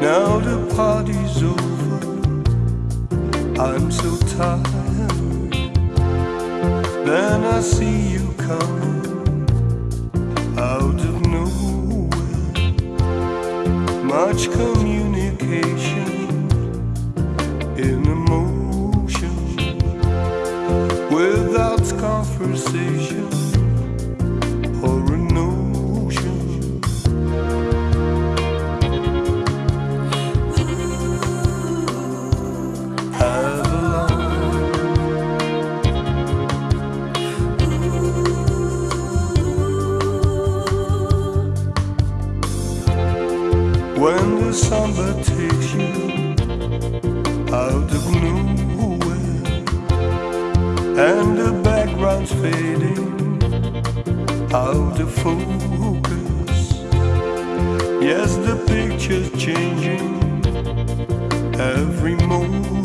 Now the party's over. I'm so tired. Then I see you coming out of nowhere. Much communication When the summer takes you out of nowhere and the background's fading out of focus. Yes, the picture's changing every moment,